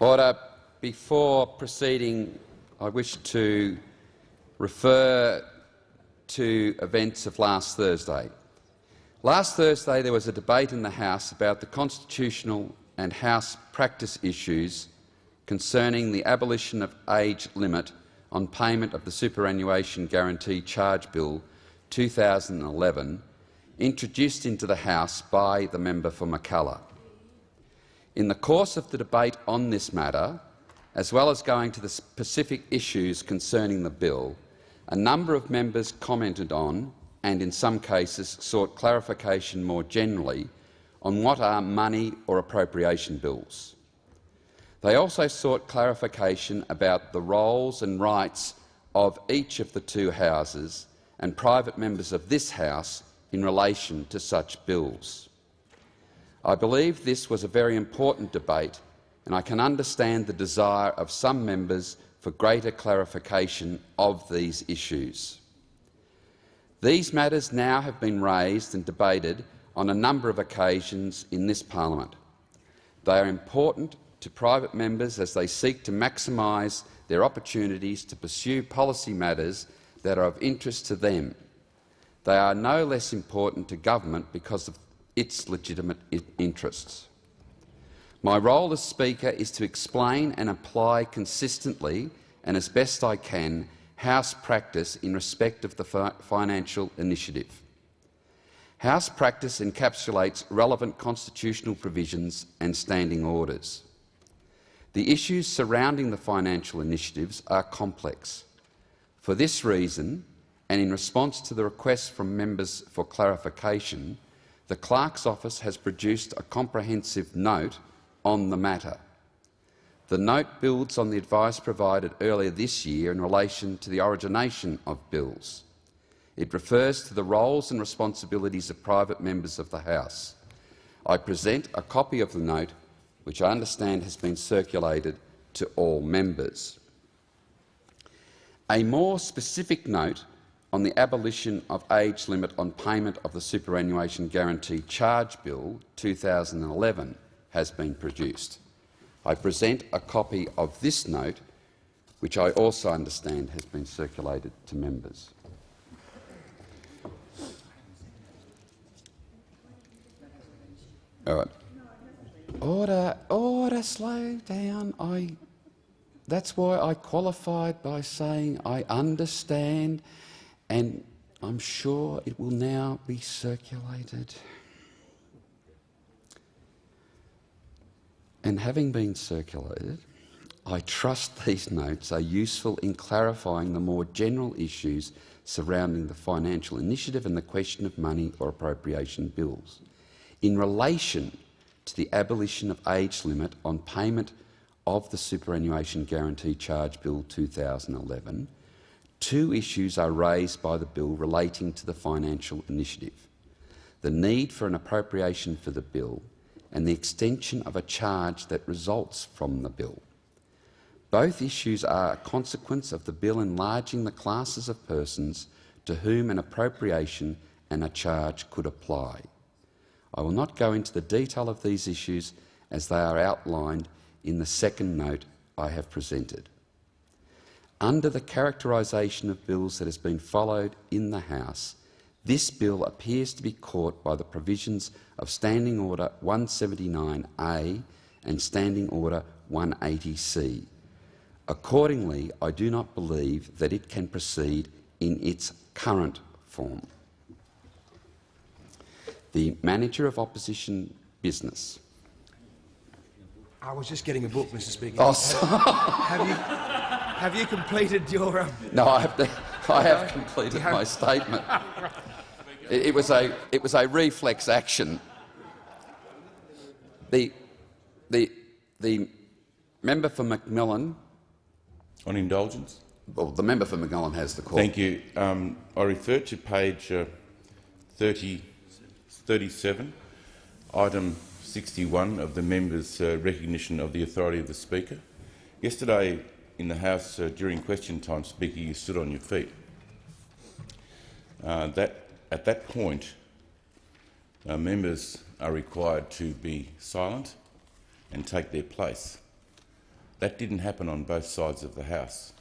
Order. Before proceeding, I wish to refer to events of last Thursday. Last Thursday there was a debate in the House about the constitutional and House practice issues concerning the abolition of age limit on payment of the Superannuation Guarantee Charge Bill 2011, introduced into the House by the member for Mackellar. In the course of the debate on this matter, as well as going to the specific issues concerning the bill, a number of members commented on and in some cases sought clarification more generally on what are money or appropriation bills. They also sought clarification about the roles and rights of each of the two houses and private members of this House in relation to such bills. I believe this was a very important debate, and I can understand the desire of some members for greater clarification of these issues. These matters now have been raised and debated on a number of occasions in this parliament. They are important to private members as they seek to maximise their opportunities to pursue policy matters that are of interest to them. They are no less important to government because of its legitimate interests. My role as Speaker is to explain and apply consistently and as best I can House practice in respect of the financial initiative. House practice encapsulates relevant constitutional provisions and standing orders. The issues surrounding the financial initiatives are complex. For this reason, and in response to the request from members for clarification, the Clerk's office has produced a comprehensive note on the matter. The note builds on the advice provided earlier this year in relation to the origination of bills. It refers to the roles and responsibilities of private members of the House. I present a copy of the note, which I understand has been circulated to all members. A more specific note on the abolition of age limit on payment of the Superannuation Guarantee Charge Bill 2011 has been produced. I present a copy of this note, which I also understand has been circulated to members. All right. Order, order, slow down. I, that's why I qualified by saying I understand, and I'm sure it will now be circulated. And having been circulated, I trust these notes are useful in clarifying the more general issues surrounding the financial initiative and the question of money or appropriation bills. In relation to the abolition of age limit on payment of the Superannuation Guarantee Charge Bill 2011, two issues are raised by the bill relating to the financial initiative. The need for an appropriation for the bill and the extension of a charge that results from the bill. Both issues are a consequence of the bill enlarging the classes of persons to whom an appropriation and a charge could apply. I will not go into the detail of these issues as they are outlined in the second note I have presented. Under the characterisation of bills that has been followed in the House, this bill appears to be caught by the provisions of Standing Order 179A and Standing Order 180C. Accordingly, I do not believe that it can proceed in its current form. The Manager of Opposition Business. I was just getting a book, Mr Speaker. Oh, have, you, have you completed your... Um... No, I have, I have completed my statement. It, it, was a, it was a reflex action. The, the, the member for McMillan On indulgence? Well, the member for McMillan has the call. Thank you. Um, I refer to page uh, 30, 37, item 61 of the member's uh, recognition of the authority of the Speaker. Yesterday in the House, uh, during question time, Speaker, you stood on your feet. Uh, that at that point, uh, members are required to be silent and take their place. That didn't happen on both sides of the House.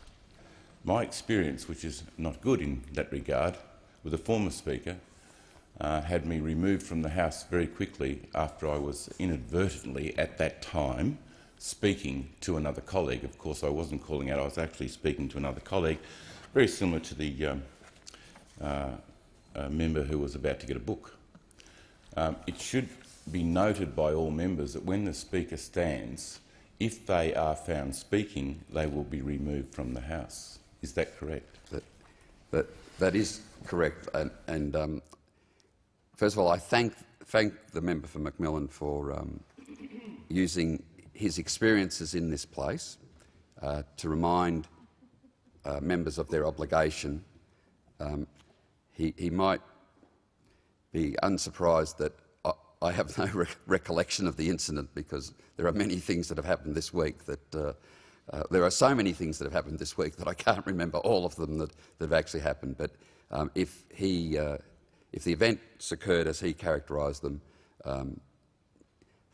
My experience, which is not good in that regard, with a former Speaker, uh, had me removed from the House very quickly after I was inadvertently, at that time, speaking to another colleague. Of course, I wasn't calling out, I was actually speaking to another colleague, very similar to the um, uh, member who was about to get a book. Um, it should be noted by all members that when the Speaker stands, if they are found speaking, they will be removed from the House. Is that correct? That, that, that is correct. And, and um, first of all, I thank, thank the member for McMillan for um, using his experiences in this place uh, to remind uh, members of their obligation. Um, he, he might be unsurprised that I, I have no re recollection of the incident because there are many things that have happened this week that uh, uh, there are so many things that have happened this week that I can't remember all of them that, that have actually happened. But um, if, he, uh, if the events occurred as he characterised them, um,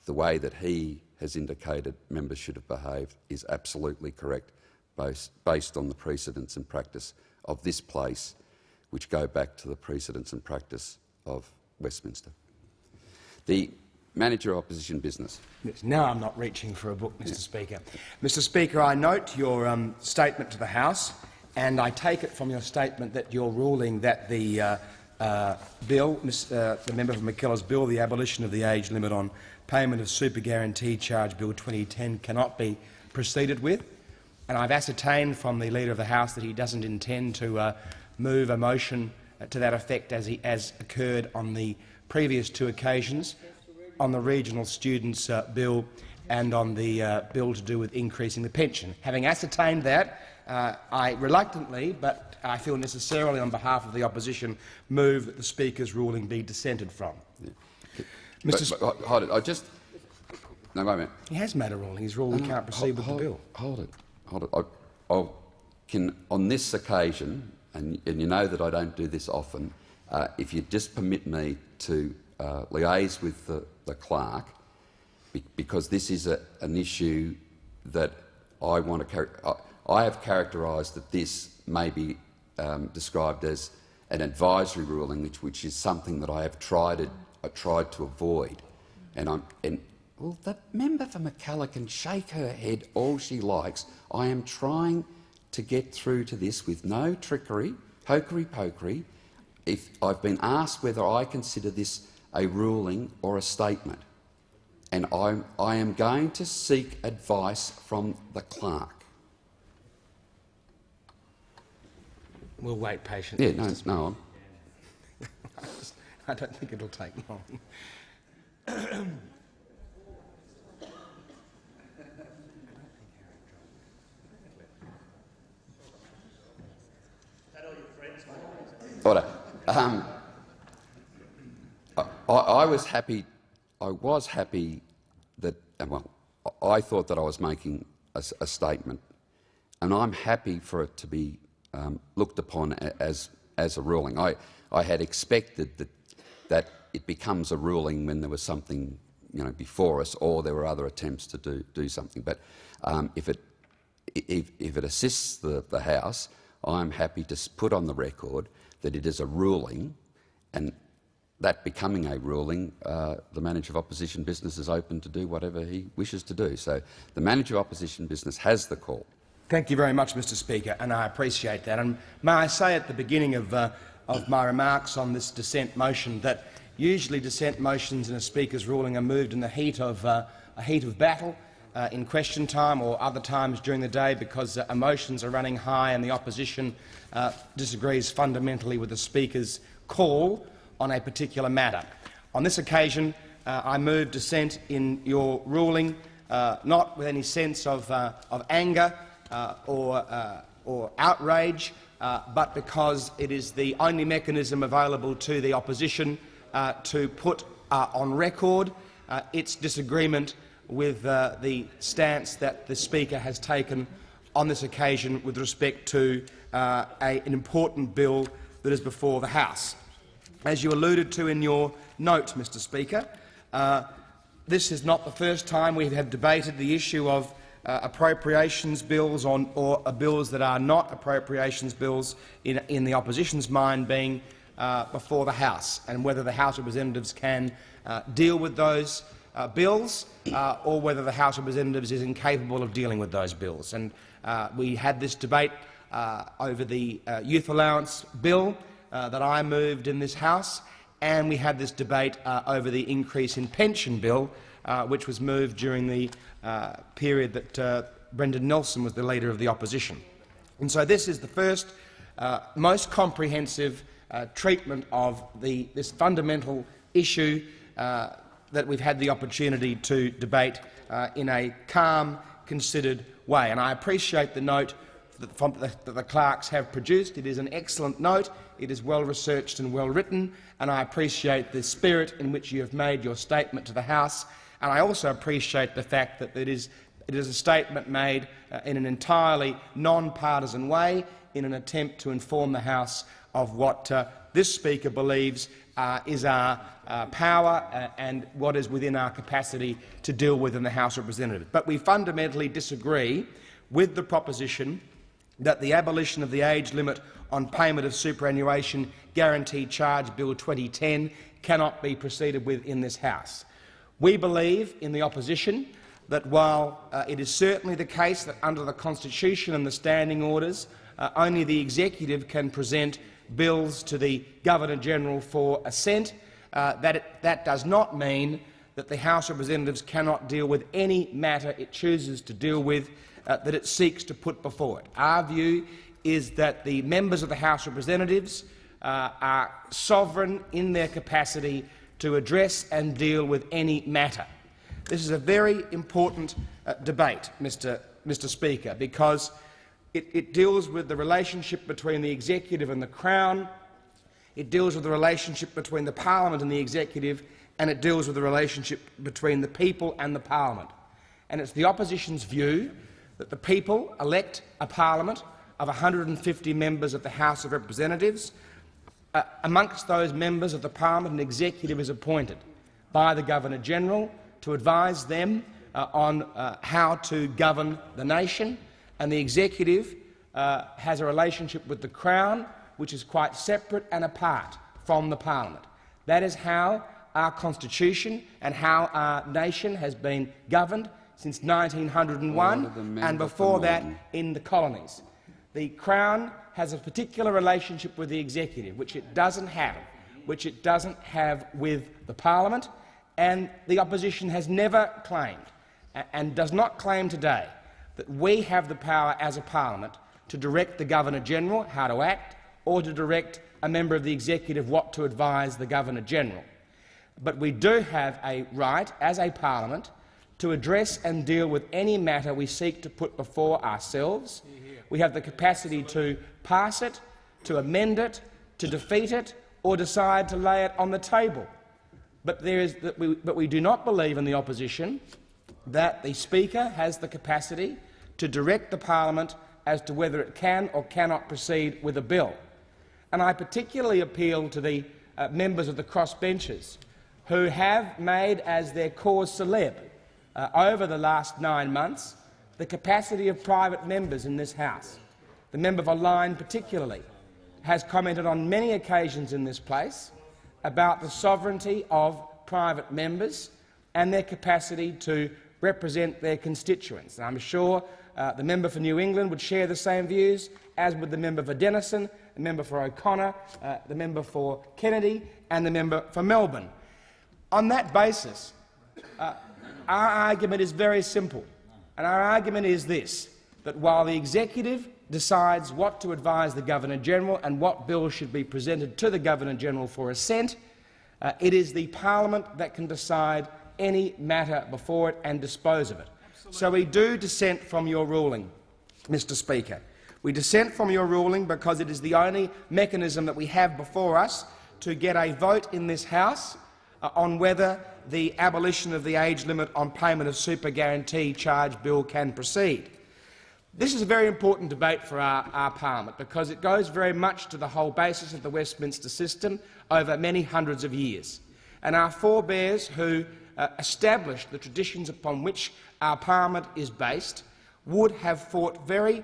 the way that he has indicated members should have behaved is absolutely correct, based, based on the precedents and practice of this place, which go back to the precedents and practice of Westminster. The Manager of Opposition Business. Yes, now I'm not reaching for a book, Mr yeah. Speaker. Mr Speaker, I note your um, statement to the House, and I take it from your statement that you're ruling that the uh, uh, bill, uh, the member for Mackellar's bill, the abolition of the age limit on payment of super guarantee charge bill 2010 cannot be proceeded with. And I've ascertained from the Leader of the House that he doesn't intend to uh, move a motion to that effect as, he, as occurred on the previous two occasions on the regional students' uh, bill and on the uh, bill to do with increasing the pension. Having ascertained that, uh, I reluctantly, but I feel necessarily on behalf of the opposition, move that the Speaker's ruling be dissented from. Yeah. Mr. But, but, hold it. I just no wait a minute. He has made a ruling. He's ruled no, we can't proceed hold, with hold, the bill. Hold it. Hold it. I, I can on this occasion, and, and, you know that I don't do this often. Uh, if you just permit me to uh, liaise with the, the clerk because this is a, an issue that I want to. carry. I have characterised that this may be um, described as an advisory ruling, which, which, is something that I have tried to, I tried to avoid. And I'm and well, the member for Mackellar can shake her head all she likes. I am trying to get through to this with no trickery, hokery pokery. If I've been asked whether I consider this a ruling or a statement. And I, I am going to seek advice from the clerk. We'll wait patiently. Yeah, no, no. I don't think it'll take long. Order. Um, I, I, was happy. I was happy that well, I thought that I was making a, a statement, and I'm happy for it to be um, looked upon as as a ruling. I I had expected that that it becomes a ruling when there was something you know before us, or there were other attempts to do do something. But um, if it if, if it assists the, the House, I'm happy to put on the record that it is a ruling, and that becoming a ruling, uh, the manager of opposition business is open to do whatever he wishes to do. So the manager of opposition business has the call. Thank you very much, Mr Speaker, and I appreciate that. And may I say at the beginning of, uh, of my remarks on this dissent motion that usually dissent motions in a Speaker's ruling are moved in the heat of, uh, a heat of battle uh, in question time or other times during the day because uh, emotions are running high and the opposition uh, disagrees fundamentally with the Speaker's call on a particular matter. On this occasion, uh, I move dissent in your ruling, not with any sense of, of anger or, uh, or outrage, uh, but because it is the only mechanism available to the opposition to put on record its disagreement with the stance that the Speaker has taken on this occasion with respect to a, an important bill that is before the House. As you alluded to in your note, Mr Speaker, uh, this is not the first time we have debated the issue of uh, appropriations bills on, or uh, bills that are not appropriations bills in, in the opposition's mind being uh, before the House, and whether the House Representatives can uh, deal with those uh, bills uh, or whether the House Representatives is incapable of dealing with those bills. And we had this debate over the youth allowance bill that I moved in this House, and we had this debate over the increase in pension bill, which was moved during the uh, period that uh, Brendan Nelson was the leader of the opposition. And so this is the first, uh, most comprehensive uh, treatment of the, this fundamental issue uh, that we've had the opportunity to debate in a calm, considered way. And I appreciate the note that the, that the clerks have produced. It is an excellent note. It is well researched and well written, and I appreciate the spirit in which you have made your statement to the House and I also appreciate the fact that it is, it is a statement made uh, in an entirely non-partisan way in an attempt to inform the House of what uh, this Speaker believes uh, is our uh, power uh, and what is within our capacity to deal with in the House of Representatives. But we fundamentally disagree with the proposition that the abolition of the age limit on payment of superannuation guarantee charge Bill 2010 cannot be proceeded with in this House. We believe in the opposition that while uh, it is certainly the case that under the Constitution and the standing orders uh, only the executive can present bills to the Governor-General for assent, uh, that, it, that does not mean that the House of Representatives cannot deal with any matter it chooses to deal with uh, that it seeks to put before it. Our view is that the members of the House of Representatives uh, are sovereign in their capacity to address and deal with any matter. This is a very important uh, debate, Mr. Mr. Speaker, because it, it deals with the relationship between the executive and the Crown, it deals with the relationship between the parliament and the executive, and it deals with the relationship between the people and the parliament. And it's the opposition's view that the people elect a parliament of 150 members of the House of Representatives uh, amongst those members of the parliament, an executive is appointed by the Governor-General to advise them uh, on uh, how to govern the nation, and the executive uh, has a relationship with the Crown which is quite separate and apart from the parliament. That is how our constitution and how our nation has been governed since 1901 and before that in the colonies. The Crown has a particular relationship with the executive, which it doesn't have, which it doesn't have with the parliament, and the opposition has never claimed and does not claim today that we have the power as a parliament to direct the Governor-General how to act or to direct a member of the executive what to advise the Governor-General. But we do have a right, as a parliament, to address and deal with any matter we seek to put before ourselves. We have the capacity to pass it, to amend it, to defeat it, or decide to lay it on the table. But, there is, we, but we do not believe in the opposition that the Speaker has the capacity to direct the parliament as to whether it can or cannot proceed with a bill. And I particularly appeal to the uh, members of the crossbenchers who have made as their cause celeb uh, over the last nine months the capacity of private members in this House the member for Lyne particularly, has commented on many occasions in this place about the sovereignty of private members and their capacity to represent their constituents. And I'm sure uh, the member for New England would share the same views, as would the member for Denison, the member for O'Connor, uh, the member for Kennedy and the member for Melbourne. On that basis, uh, our argument is very simple, and our argument is this, that while the executive decides what to advise the Governor-General and what bills should be presented to the Governor-General for assent. Uh, it is the parliament that can decide any matter before it and dispose of it. Absolutely. So we do dissent from your ruling, Mr Speaker. We dissent from your ruling because it is the only mechanism that we have before us to get a vote in this House uh, on whether the abolition of the age limit on payment of super guarantee charge bill can proceed. This is a very important debate for our, our, parliament because it goes very much to the whole basis of the Westminster system over many hundreds of years. And our forebears who uh, established the traditions upon which our parliament is based would have fought very,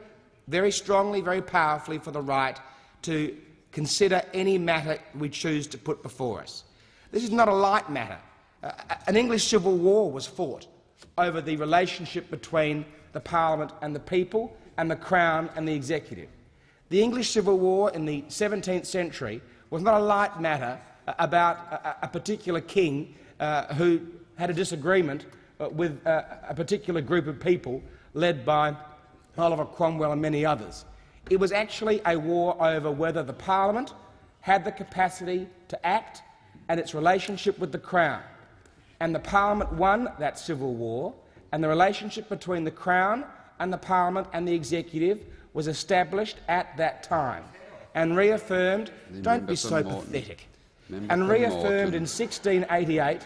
very strongly, very powerfully for the right to consider any matter we choose to put before us. This is not a light matter. Uh, an English civil war was fought over the relationship between the Parliament and the people and the Crown and the Executive. The English Civil War in the 17th century was not a light matter uh, about a, a particular king uh, who had a disagreement uh, with uh, a particular group of people led by Oliver Cromwell and many others. It was actually a war over whether the Parliament had the capacity to act and its relationship with the Crown. And the Parliament won that civil war, and the relationship between the Crown and the Parliament and the Executive was established at that time and reaffirmed. The don't be so Moreton. pathetic. Member And reaffirmed Moreton. in 1688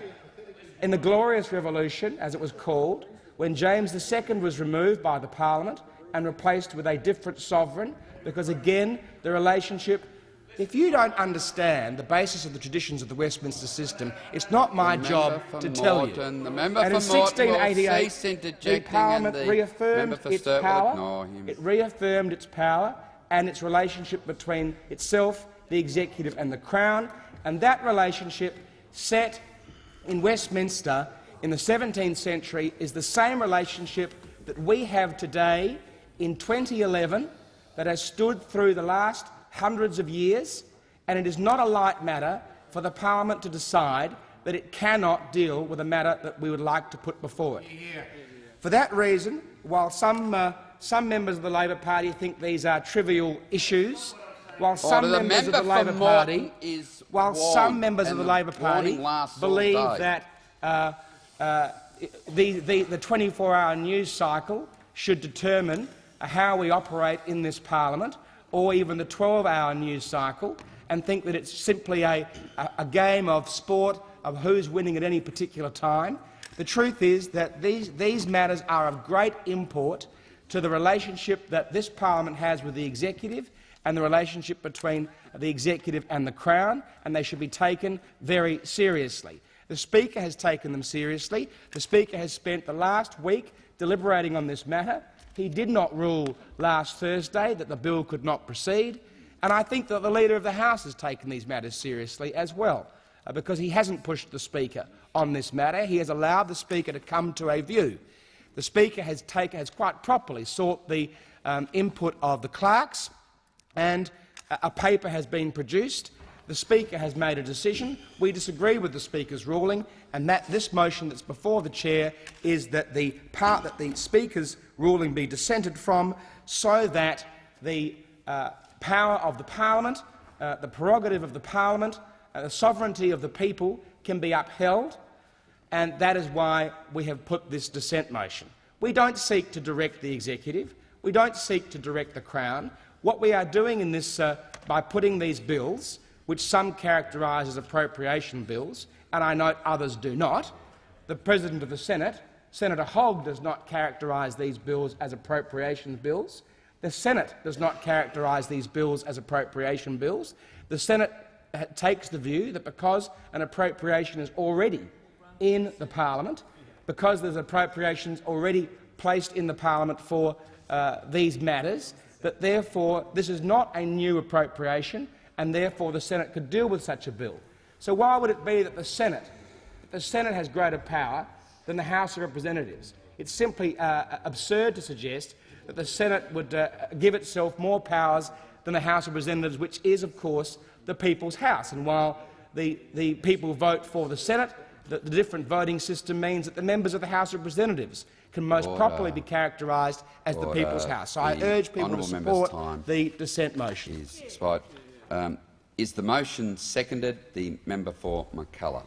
in the Glorious Revolution, as it was called, when James II was removed by the Parliament and replaced with a different sovereign, because again the relationship. If you don't understand the basis of the traditions of the Westminster system, it's not my job to tell you. the member and in for Moreton 1688, the Parliament the reaffirmed for its power. It reaffirmed its power and its relationship between itself, the executive, and the Crown, and that relationship set in Westminster in the 17th century is the same relationship that we have today in 2011 that has stood through the last hundreds of years, and it is not a light matter for the parliament to decide that it cannot deal with a matter that we would like to put before it. For that reason, while some, uh, some members of the Labor Party think these are trivial issues, while some Order. Members of the Labor Party, is while some members of the Labor Party warning lasts all believe that uh, uh, the, the, the 24-hour news cycle should determine how we operate in this parliament, or even the 12-hour news cycle, and think that it's simply a, a, game of sport of who's winning at any particular time. The truth is that these, these matters are of great import to the relationship that this parliament has with the executive and the relationship between the executive and the Crown, and they should be taken very seriously. The Speaker has taken them seriously. The Speaker has spent the last week deliberating on this matter. He did not rule last Thursday that the bill could not proceed, and I think that the Leader of the House has taken these matters seriously as well, uh, because he hasn't pushed the Speaker on this matter. He has allowed the Speaker to come to a view. The Speaker has, has quite properly sought the um, input of the clerks, and a paper has been produced. The Speaker has made a decision. We disagree with the Speaker's ruling, and that this motion that's before the chair is that the part that the Speaker's ruling be dissented from, so that the uh, power of the Parliament, uh, the prerogative of the Parliament, uh, the sovereignty of the people can be upheld, and that is why we have put this dissent motion. We don't seek to direct the executive. We don't seek to direct the Crown. What we are doing in this, uh, by putting these bills, which some characterise as appropriation bills, and I note others do not, the President of the Senate, Senator Hogg, does not characterise these bills as appropriation bills. The Senate does not characterise these bills as appropriation bills. The Senate uh, takes the view that because an appropriation is already in the parliament, because there's appropriations already placed in the parliament for uh, these matters, that therefore this is not a new appropriation and therefore the Senate could deal with such a bill. So why would it be that the Senate, that the Senate has greater power than the House of Representatives? It's simply uh, absurd to suggest that the Senate would uh, give itself more powers than the House of Representatives, which is, of course, the people's house. And while the, the people vote for the Senate, the, the different voting system means that the members of the House of Representatives can most Order. properly be characterised as the people's house. So I urge people to honourable member's support time the dissent motion. Is expired. Um, is the motion seconded? The member for Mackellar.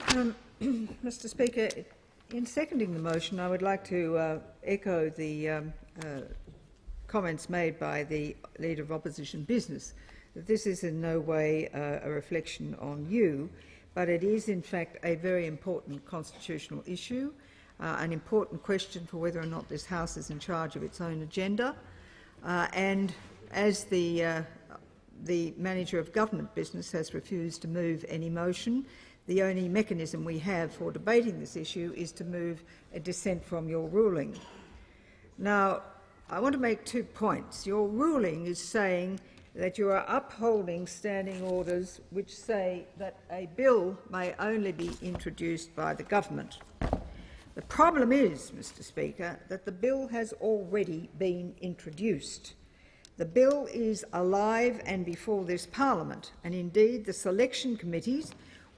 Mr Speaker, in seconding the motion, I would like to uh, echo the um, uh, comments made by the Leader of Opposition Business, that this is in no way uh, a reflection on you, but it is in fact a very important constitutional issue, uh, an important question for whether or not this House is in charge of its own agenda. Uh, and as the, uh, the Manager of Government Business has refused to move any motion, the only mechanism we have for debating this issue is to move a dissent from your ruling. Now, I want to make two points. Your ruling is saying that you are upholding standing orders which say that a bill may only be introduced by the government. The problem is, Mr Speaker, that the bill has already been introduced. The bill is alive and before this parliament, and indeed the selection committees,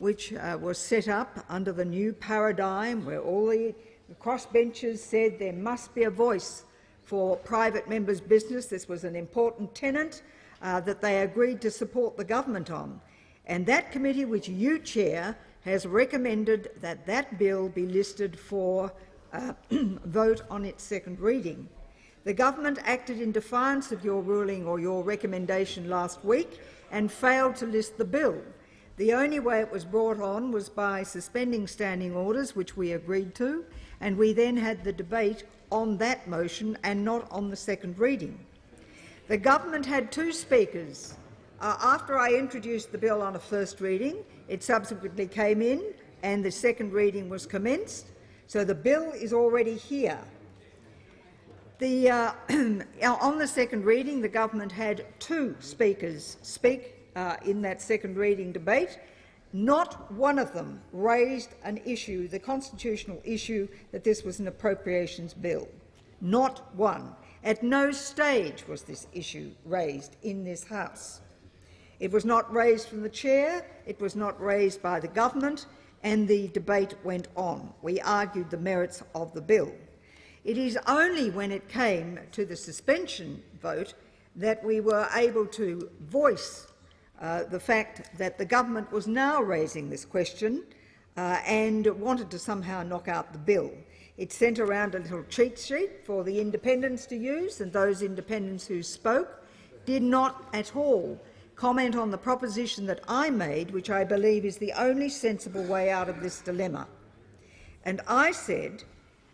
which uh, were set up under the new paradigm where all the, crossbenchers said there must be a voice for private members' business. This was an important tenet uh, that they agreed to support the government on. And that committee, which you chair, has recommended that that bill be listed for uh, vote on its second reading. The government acted in defiance of your ruling or your recommendation last week and failed to list the bill. The only way it was brought on was by suspending standing orders, which we agreed to, and we then had the debate on that motion and not on the second reading. The government had two speakers. Uh, after I introduced the bill on a first reading, it subsequently came in and the second reading was commenced. So the bill is already here. The, uh, on the second reading, the government had two speakers speak uh, in that second reading debate. Not one of them raised an issue, the constitutional issue, that this was an appropriations bill. Not one. At no stage was this issue raised in this House. It was not raised from the chair, it was not raised by the government, and the debate went on. We argued the merits of the bill. It is only when it came to the suspension vote that we were able to voice uh, the fact that the government was now raising this question uh, and wanted to somehow knock out the bill. It sent around a little cheat sheet for the independents to use, and those independents who spoke did not at all comment on the proposition that I made, which I believe is the only sensible way out of this dilemma. And I said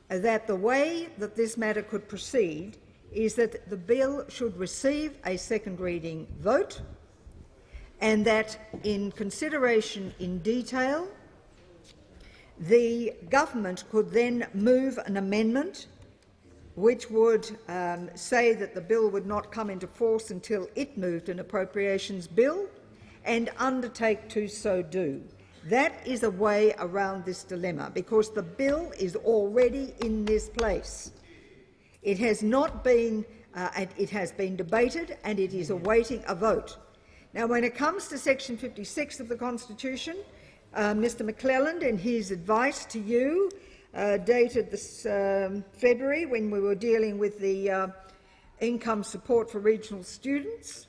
that the way that this matter could proceed is that the bill should receive a second reading vote and that in consideration in detail the government could then move an amendment which would um, say that the bill would not come into force until it moved an appropriations bill and undertake to so do. That is a way around this dilemma, because the bill is already in this place. It has not been, uh, it has been debated and it is awaiting a vote. Now, when it comes to section 56 of the Constitution, uh, Mr McClelland, in his advice to you, uh, dated this um, February, when we were dealing with the uh, income support for regional students,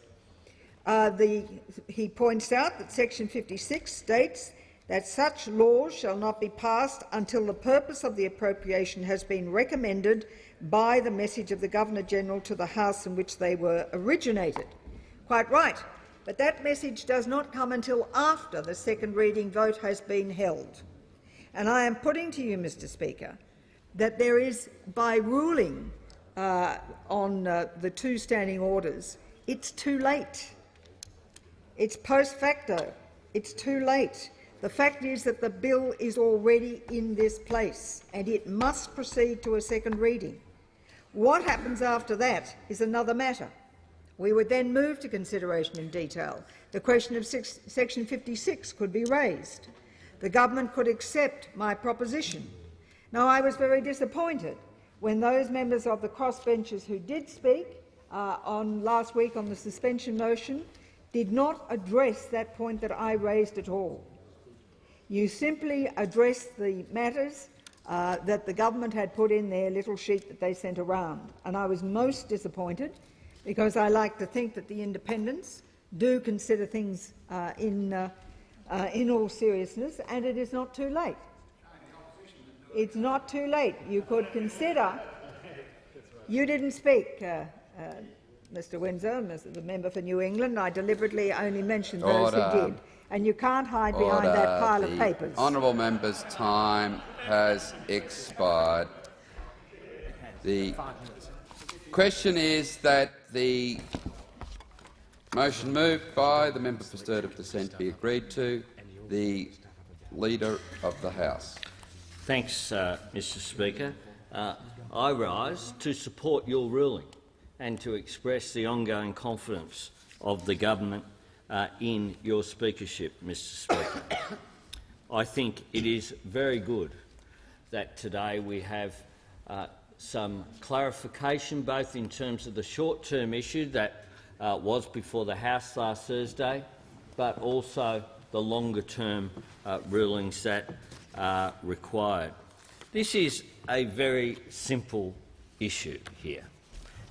uh, the, he points out that section 56 states that such laws shall not be passed until the purpose of the appropriation has been recommended by the message of the Governor-General to the House in which they were originated. Quite right. But that message does not come until after the second reading vote has been held. And I am putting to you, Mr Speaker, that there is, by ruling uh, on uh, the two standing orders, it's too late. It's post facto. It's too late. The fact is that the bill is already in this place and it must proceed to a second reading. What happens after that is another matter. We would then move to consideration in detail. The question of six, Section 56 could be raised. The government could accept my proposition. Now, I was very disappointed when those members of the crossbenchers who did speak uh, on last week on the suspension motion did not address that point that I raised at all. You simply addressed the matters uh, that the government had put in their little sheet that they sent around, and I was most disappointed because I like to think that the independents do consider things uh, in, uh, uh, in all seriousness, and it is not too late. It's not too late. You could consider. You didn't speak, uh, uh, Mr. Windsor, Mr. the member for New England. I deliberately only mentioned those Order. who did, and you can't hide behind that pile the of papers. Honourable member's time has expired. The question is that the motion moved by the member for Sturt of Dissent be agreed to. The Leader of the House. Thanks, uh, Mr Speaker. Uh, I rise to support your ruling and to express the ongoing confidence of the government uh, in your speakership, Mr Speaker. I think it is very good that today we have uh, some clarification both in terms of the short-term issue that uh, was before the House last Thursday, but also the longer-term uh, rulings that are required. This is a very simple issue here.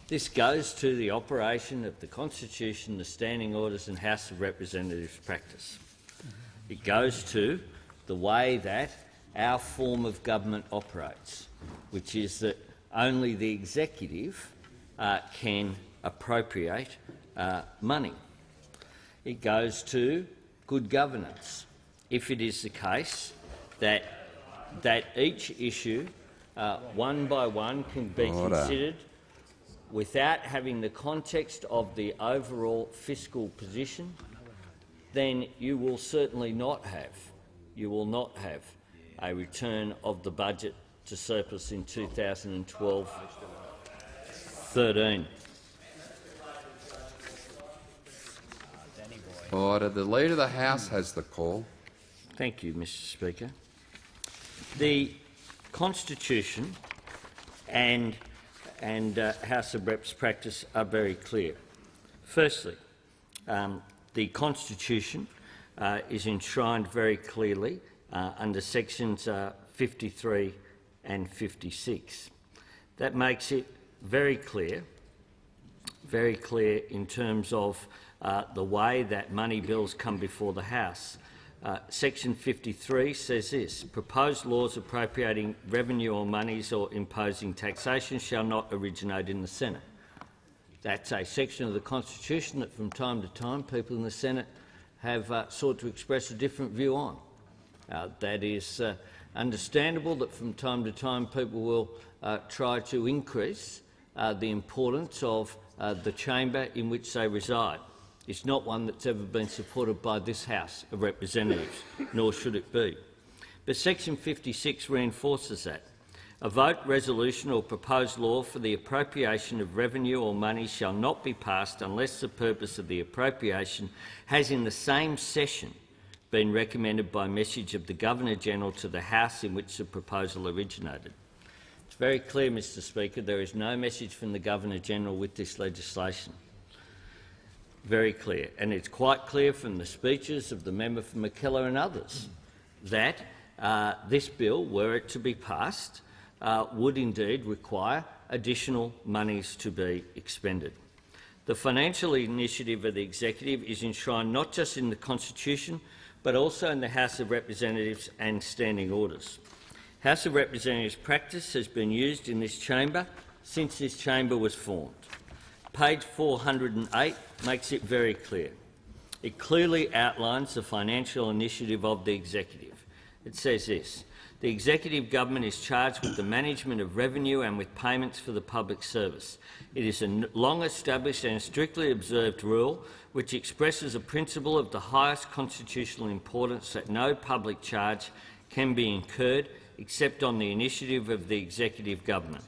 This goes to the operation of the Constitution, the Standing Orders and House of Representatives practice. It goes to the way that our form of government operates, which is that only the executive uh, can appropriate uh, money. It goes to good governance. If it is the case that, that each issue, uh, one by one, can be Order. considered without having the context of the overall fiscal position, then you will certainly not have, you will not have a return of the budget to surplus in 2012-13. Order. The Leader of the House has the call. Thank you, Mr Speaker. The Constitution and, and uh, House of Reps practice are very clear. Firstly, um, the Constitution uh, is enshrined very clearly uh, under sections uh, 53 and 56. That makes it very clear, very clear in terms of uh, the way that money bills come before the House. Uh, Section 53 says this, proposed laws appropriating revenue or monies or imposing taxation shall not originate in the Senate. That's a section of the Constitution that from time to time people in the Senate have uh, sought to express a different view on. Uh, that is uh, understandable that from time to time people will uh, try to increase uh, the importance of uh, the chamber in which they reside. It's not one that's ever been supported by this House of Representatives, nor should it be. But section 56 reinforces that. A vote, resolution or proposed law for the appropriation of revenue or money shall not be passed unless the purpose of the appropriation has in the same session been recommended by message of the Governor-General to the House in which the proposal originated. It's very clear, Mr Speaker, there is no message from the Governor-General with this legislation. Very clear. And it's quite clear from the speeches of the member for Mackellar and others that uh, this bill, were it to be passed, uh, would indeed require additional monies to be expended. The financial initiative of the executive is enshrined not just in the Constitution but also in the House of Representatives and standing orders. House of Representatives practice has been used in this chamber since this chamber was formed. Page 408 makes it very clear. It clearly outlines the financial initiative of the executive. It says this, the executive government is charged with the management of revenue and with payments for the public service. It is a long-established and strictly observed rule which expresses a principle of the highest constitutional importance that no public charge can be incurred except on the initiative of the executive government.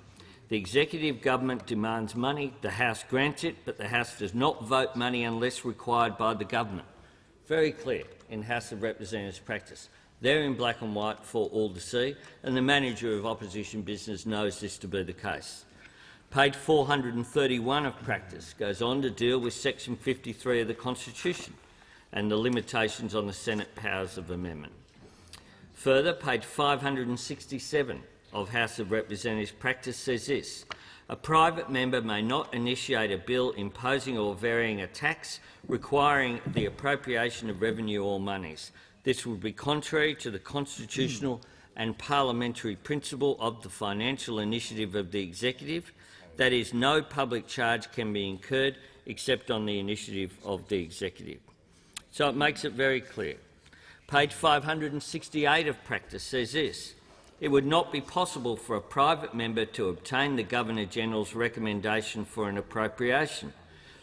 The executive government demands money, the House grants it, but the House does not vote money unless required by the government. Very clear in House of Representatives practice. They're in black and white for all to see, and the manager of opposition business knows this to be the case. Page 431 of practice goes on to deal with section 53 of the Constitution and the limitations on the Senate powers of amendment. Further, page 567 of House of Representatives practice says this, a private member may not initiate a bill imposing or varying a tax requiring the appropriation of revenue or monies. This would be contrary to the constitutional and parliamentary principle of the financial initiative of the executive, that is, no public charge can be incurred except on the initiative of the executive. So it makes it very clear. Page 568 of practice says this. It would not be possible for a private member to obtain the Governor-General's recommendation for an appropriation.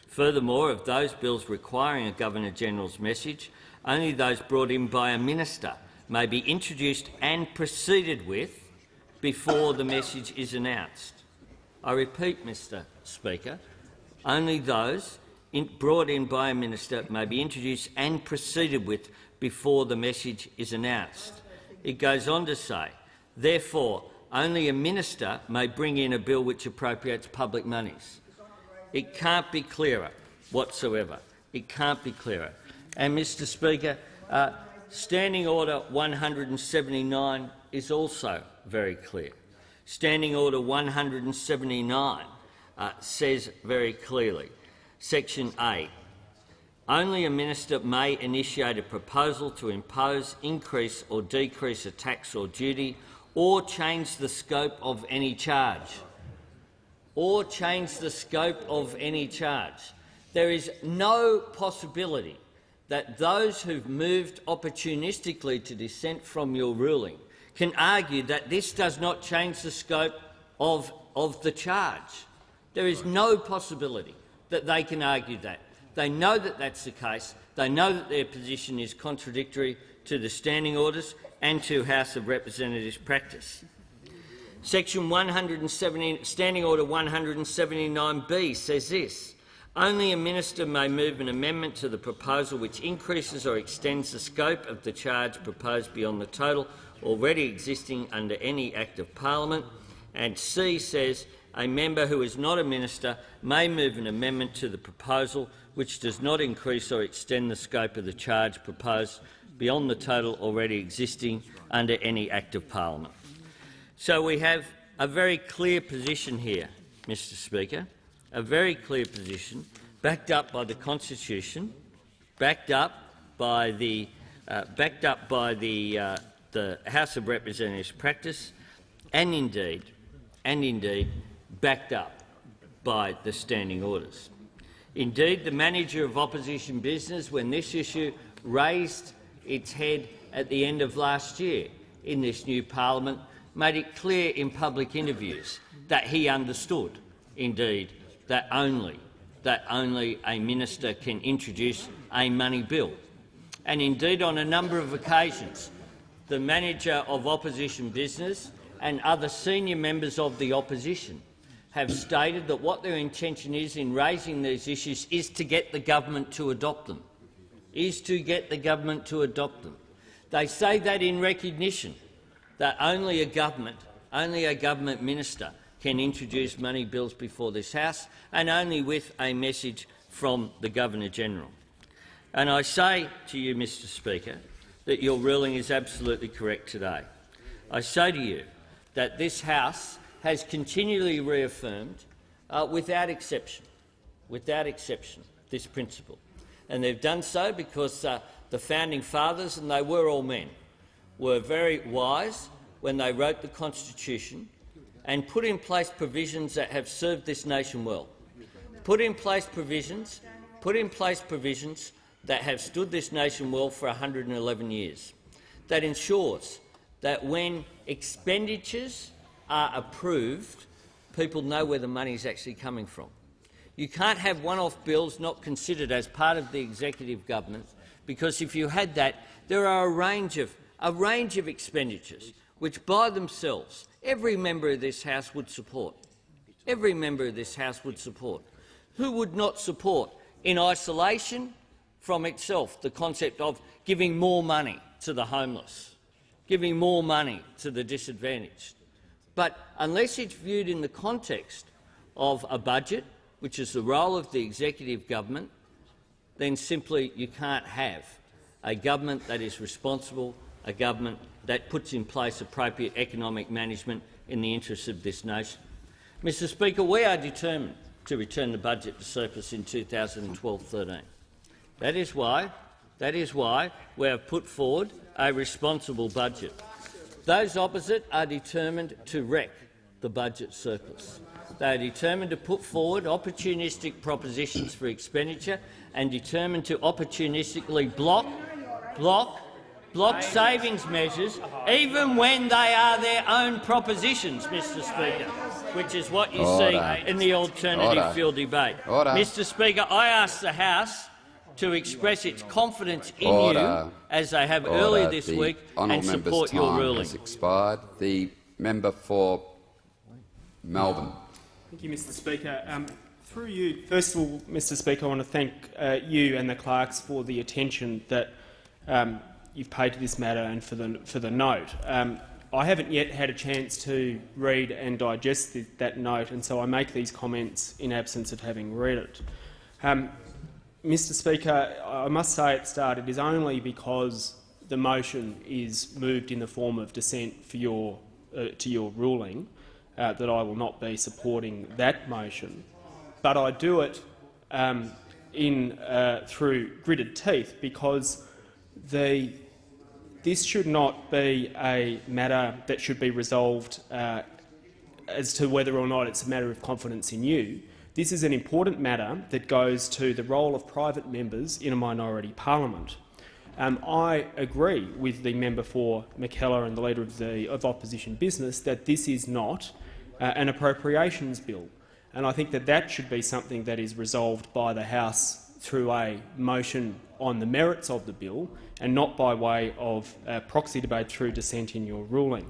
Furthermore, of those bills requiring a Governor-General's message, only those brought in by a minister may be introduced and proceeded with before the message is announced. I repeat, Mr Speaker, only those in, brought in by a minister may be introduced and proceeded with before the message is announced. It goes on to say, therefore, only a minister may bring in a bill which appropriates public monies. It can't be clearer whatsoever. It can't be clearer. And, Mr Speaker, uh, Standing Order 179 is also very clear. Standing Order 179 uh, says very clearly, Section A, only a minister may initiate a proposal to impose, increase or decrease a tax or duty or change the scope of any charge. Or change the scope of any charge. There is no possibility that those who've moved opportunistically to dissent from your ruling can argue that this does not change the scope of, of the charge. There is no possibility that they can argue that. They know that that's the case. They know that their position is contradictory to the standing orders and to House of Representatives practice. Section 170, Standing Order 179B says this. Only a minister may move an amendment to the proposal which increases or extends the scope of the charge proposed beyond the total already existing under any Act of Parliament. And C says a member who is not a minister may move an amendment to the proposal which does not increase or extend the scope of the charge proposed beyond the total already existing under any Act of Parliament. So we have a very clear position here, Mr Speaker, a very clear position backed up by the Constitution, backed up by the, uh, backed up by the, uh, the House of Representatives practice, and indeed, and indeed, backed up by the standing orders. Indeed, the manager of opposition business, when this issue raised its head at the end of last year in this new parliament, made it clear in public interviews that he understood, indeed, that only, that only a minister can introduce a money bill. And indeed, on a number of occasions, the manager of opposition business and other senior members of the opposition have stated that what their intention is in raising these issues is to get the government to adopt them is to get the government to adopt them. They say that in recognition that only a government, only a government minister can introduce money bills before this House, and only with a message from the Governor-General. And I say to you, Mr Speaker, that your ruling is absolutely correct today. I say to you that this House has continually reaffirmed, uh, without exception, without exception, this principle and they've done so because uh, the founding fathers, and they were all men, were very wise when they wrote the Constitution and put in place provisions that have served this nation well. Put in place provisions, put in place provisions that have stood this nation well for 111 years. That ensures that when expenditures are approved, people know where the money is actually coming from. You can't have one-off bills not considered as part of the executive government, because if you had that, there are a range of, a range of expenditures which by themselves every member of this House would support. Every member of this House would support. Who would not support, in isolation from itself, the concept of giving more money to the homeless, giving more money to the disadvantaged? But unless it's viewed in the context of a budget, which is the role of the executive government, then simply you can't have a government that is responsible, a government that puts in place appropriate economic management in the interests of this nation. Mr Speaker, we are determined to return the budget to surplus in 2012-13. That is why, that is why we have put forward a responsible budget. Those opposite are determined to wreck the budget surplus. They are determined to put forward opportunistic propositions for expenditure and determined to opportunistically block, block, block savings measures, even when they are their own propositions, Mr Speaker, which is what you Order. see in the alternative Order. fuel debate. Order. Mr Speaker, I ask the House to express its confidence in Order. you, as they have earlier this the week, and support your ruling. Has expired. The member for Melbourne. Thank you, Mr Speaker. Um, through you, first of all, Mr Speaker, I want to thank uh, you and the clerks for the attention that um, you've paid to this matter and for the, for the note. Um, I haven't yet had a chance to read and digest the, that note, and so I make these comments in absence of having read it. Um, Mr Speaker, I must say at start it is only because the motion is moved in the form of dissent for your, uh, to your ruling uh, that I will not be supporting that motion. But I do it um, in, uh, through gritted teeth because the, this should not be a matter that should be resolved uh, as to whether or not it's a matter of confidence in you. This is an important matter that goes to the role of private members in a minority parliament. Um, I agree with the member for Mackellar and the leader of the of opposition business that this is not uh, an appropriations bill, and I think that that should be something that is resolved by the House through a motion on the merits of the bill, and not by way of proxy debate through dissent in your ruling.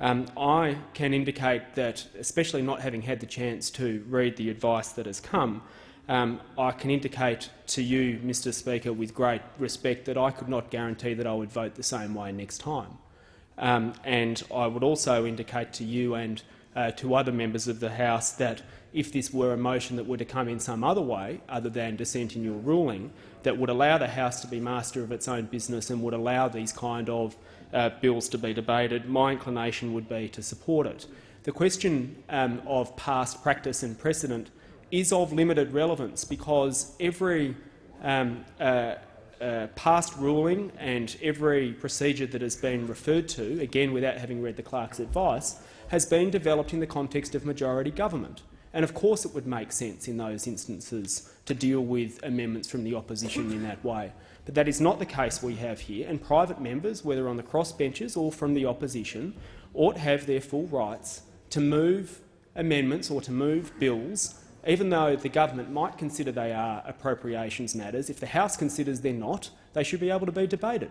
Um, I can indicate that, especially not having had the chance to read the advice that has come, um, I can indicate to you, Mr Speaker, with great respect that I could not guarantee that I would vote the same way next time. Um, and I would also indicate to you and uh, to other members of the House that if this were a motion that were to come in some other way, other than dissent in your ruling, that would allow the House to be master of its own business and would allow these kind of uh, bills to be debated, my inclination would be to support it. The question um, of past practice and precedent is of limited relevance because every um, uh, uh, past ruling and every procedure that has been referred to, again without having read the clerk's advice, has been developed in the context of majority government. And of course it would make sense in those instances to deal with amendments from the opposition in that way. But that is not the case we have here, and private members, whether on the crossbenches or from the opposition, ought to have their full rights to move amendments or to move bills even though the government might consider they are appropriations matters, if the House considers they're not, they should be able to be debated.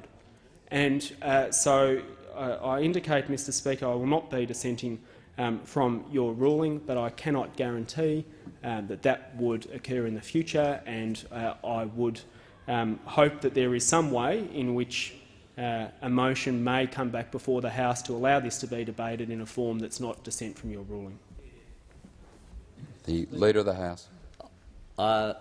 And uh, so I indicate, Mr Speaker, I will not be dissenting um, from your ruling, but I cannot guarantee um, that that would occur in the future, and uh, I would um, hope that there is some way in which uh, a motion may come back before the House to allow this to be debated in a form that's not dissent from your ruling. The Leader of the House. Uh,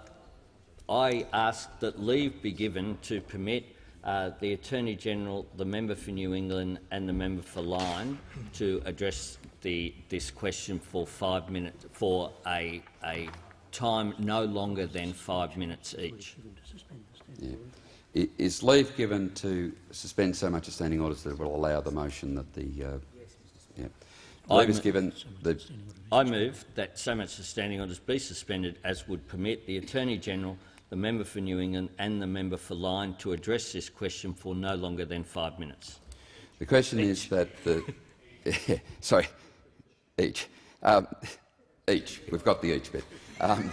I ask that leave be given to permit uh, the Attorney-General, the member for New England and the member for Lyne to address the, this question for five minutes for a, a time no longer than five minutes each. Yeah. Is leave given to suspend so much of standing orders that it will allow the motion that the uh, yeah. leave is given the I move that so much of standing orders be suspended as would permit the Attorney-General, the member for New England and the member for Lyne to address this question for no longer than five minutes. The question each. is that the sorry, each um, each we've got the each bit. Um,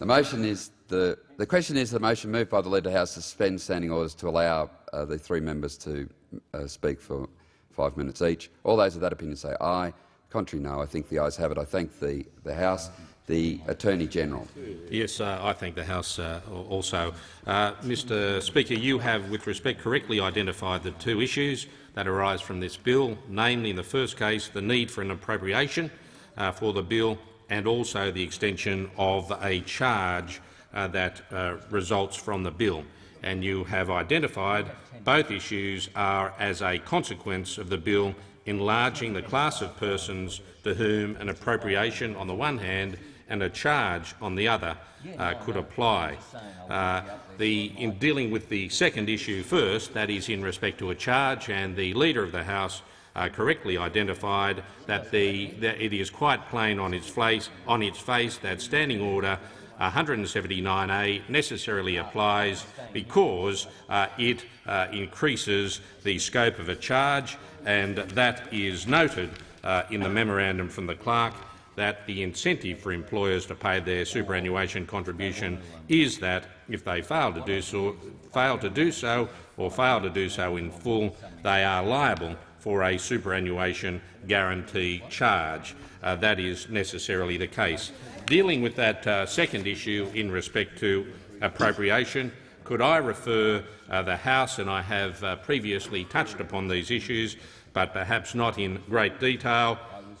the motion is the the question is the motion moved by the Leader of the House to suspend standing orders to allow uh, the three members to uh, speak for five minutes each. All those of that opinion say aye. Contrary, no. I think the ayes have it. I thank the, the House. The Attorney-General. Yes, uh, I thank the House uh, also. Uh, Mr Speaker, you have, with respect, correctly identified the two issues that arise from this bill, namely, in the first case, the need for an appropriation uh, for the bill and also the extension of a charge uh, that uh, results from the bill. And you have identified both issues are as a consequence of the bill enlarging the class of persons to whom an appropriation on the one hand and a charge on the other uh, could apply. Uh, the, in dealing with the second issue first, that is in respect to a charge, and the Leader of the House uh, correctly identified that, the, that, it is quite plain on its, face, on its face that Standing Order 179A necessarily applies because uh, it uh, increases the scope of a charge and that is noted uh, in the memorandum from the clerk that the incentive for employers to pay their superannuation contribution is that if they fail to do so, fail to do so or fail to do so in full, they are liable for a superannuation guarantee charge. Uh, that is necessarily the case. Dealing with that uh, second issue in respect to appropriation, could I refer uh, the House, and I have uh, previously touched upon these issues, but perhaps not in great detail,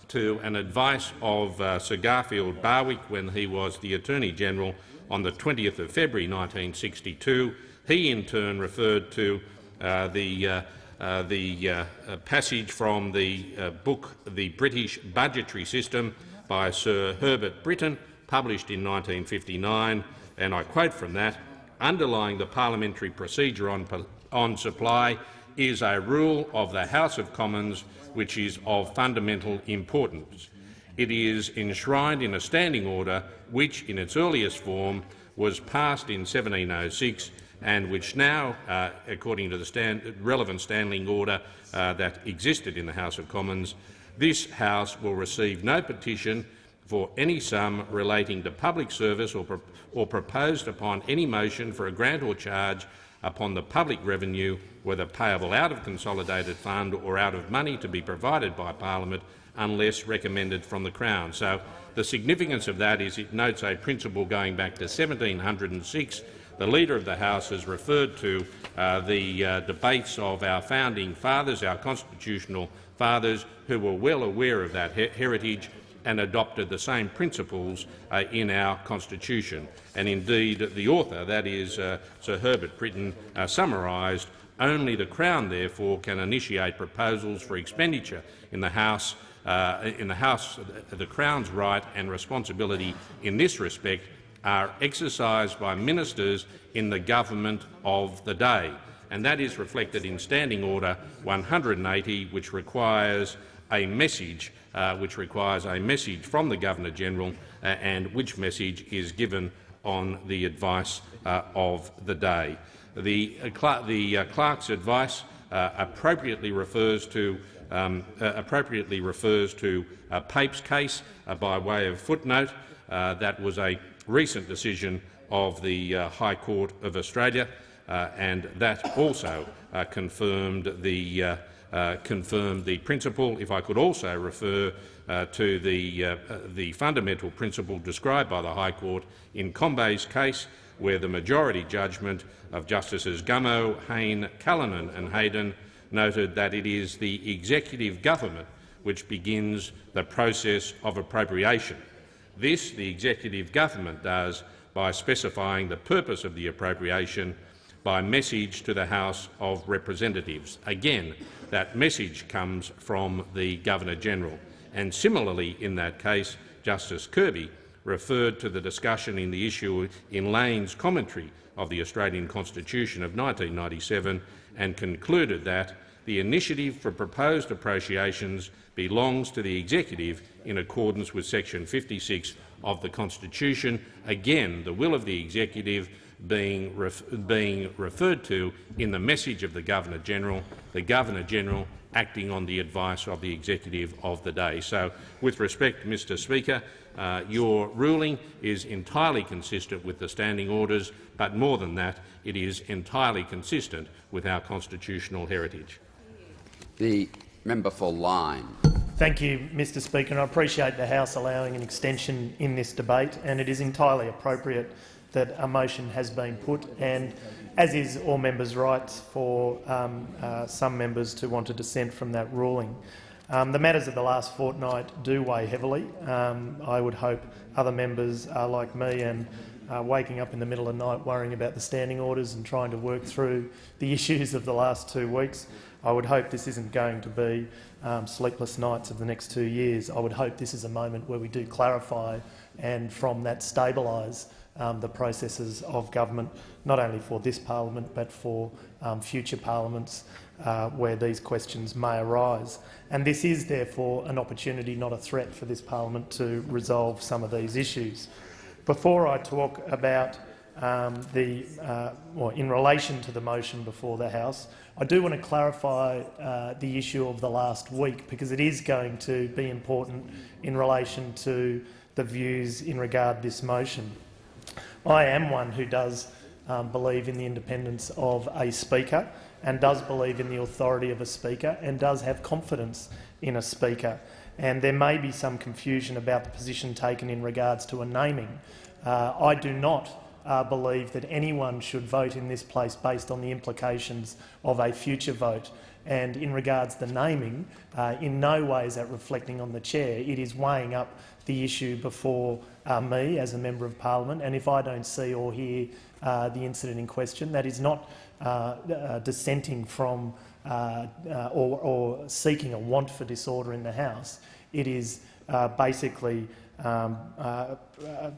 to an advice of uh, Sir Garfield Barwick when he was the Attorney-General on the 20th of February 1962. He in turn referred to uh, the, uh, uh, the uh, uh, passage from the book The British Budgetary System by Sir Herbert Brittain, published in 1959, and I quote from that, underlying the parliamentary procedure on, on supply is a rule of the House of Commons which is of fundamental importance. It is enshrined in a standing order which, in its earliest form, was passed in 1706 and which now, uh, according to the stand relevant standing order uh, that existed in the House of Commons, this House will receive no petition for any sum relating to public service or, pro or proposed upon any motion for a grant or charge upon the public revenue, whether payable out of consolidated fund or out of money to be provided by parliament unless recommended from the Crown. So the significance of that is it notes a principle going back to 1706. The Leader of the House has referred to uh, the uh, debates of our founding fathers, our constitutional fathers, who were well aware of that he heritage and adopted the same principles uh, in our constitution. And indeed, the author, that is uh, Sir Herbert Brittain, uh, summarised only the Crown, therefore, can initiate proposals for expenditure in the House. Uh, in the House, the Crown's right and responsibility in this respect are exercised by ministers in the government of the day, and that is reflected in Standing Order 180, which requires a message uh, which requires a message from the Governor-General uh, and which message is given on the advice uh, of the day. The, uh, the uh, clerk's advice uh, appropriately refers to um, appropriately refers to Pape's case by way of footnote. that was a recent decision of the High Court of Australia, and that also confirmed the uh, confirmed the principle. If I could also refer uh, to the, uh, the fundamental principle described by the High Court in Combet's case, where the majority judgment of Justices Gummow, Hayne, Callinan and Heydon noted that it is the executive government which begins the process of appropriation. This the executive government does by specifying the purpose of the appropriation by message to the House of Representatives. Again, that message comes from the Governor-General. And similarly, in that case, Justice Kirby referred to the discussion in the issue in Lane's commentary of the Australian Constitution of 1997 and concluded that the initiative for proposed appropriations belongs to the executive in accordance with section 56 of the Constitution. Again, the will of the executive being, ref being referred to in the message of the Governor-General, the Governor-General acting on the advice of the executive of the day. So, with respect, Mr Speaker, uh, your ruling is entirely consistent with the standing orders, but more than that, it is entirely consistent with our constitutional heritage. The member for Lyne. Thank you, Mr Speaker. And I appreciate the House allowing an extension in this debate, and it is entirely appropriate that a motion has been put, and as is all members' rights for um, uh, some members to want to dissent from that ruling. Um, the matters of the last fortnight do weigh heavily. Um, I would hope other members are like me and uh, waking up in the middle of the night worrying about the standing orders and trying to work through the issues of the last two weeks. I would hope this isn't going to be um, sleepless nights of the next two years. I would hope this is a moment where we do clarify and from that stabilise um, the processes of government, not only for this parliament but for um, future parliaments uh, where these questions may arise. And this is therefore an opportunity, not a threat, for this parliament to resolve some of these issues. Before I talk about um, the, uh, in relation to the motion before the House, I do want to clarify uh, the issue of the last week because it is going to be important in relation to the views in regard this motion. I am one who does um, believe in the independence of a Speaker, and does believe in the authority of a speaker and does have confidence in a speaker. And there may be some confusion about the position taken in regards to a naming. Uh, I do not uh, believe that anyone should vote in this place based on the implications of a future vote. And in regards to the naming, uh, in no way is that reflecting on the chair. It is weighing up the issue before uh, me as a member of parliament. And if I don't see or hear uh, the incident in question, that is not uh, uh, dissenting from uh, or, or seeking a want for disorder in the House. It is basically um,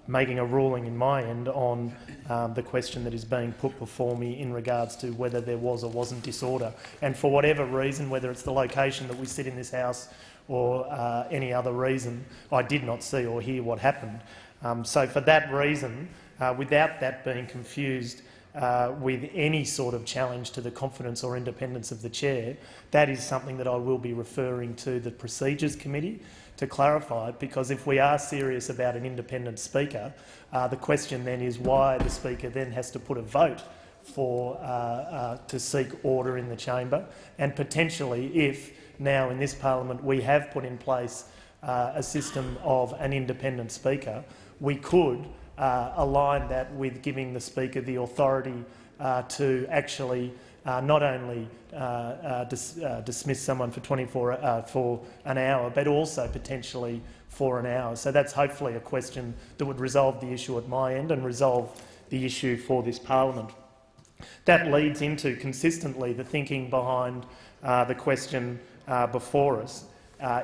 making a ruling in my end on um, the question that is being put before me in regards to whether there was or wasn't disorder. And for whatever reason, whether it's the location that we sit in this House or uh, any other reason, I did not see or hear what happened. Um, so for that reason, uh, without that being confused uh, with any sort of challenge to the confidence or independence of the chair, that is something that I will be referring to the Procedures Committee to clarify it, because if we are serious about an independent speaker, uh, the question then is why the speaker then has to put a vote for uh, uh, to seek order in the chamber, and potentially if now in this parliament we have put in place uh, a system of an independent speaker, we could uh, align that with giving the Speaker the authority uh, to actually uh, not only uh, uh, dis dismiss someone for 24 for an hour, but also potentially for an hour. So that's hopefully a question that would resolve the issue at my end and resolve the issue for this parliament. That leads into consistently the thinking behind the question before us.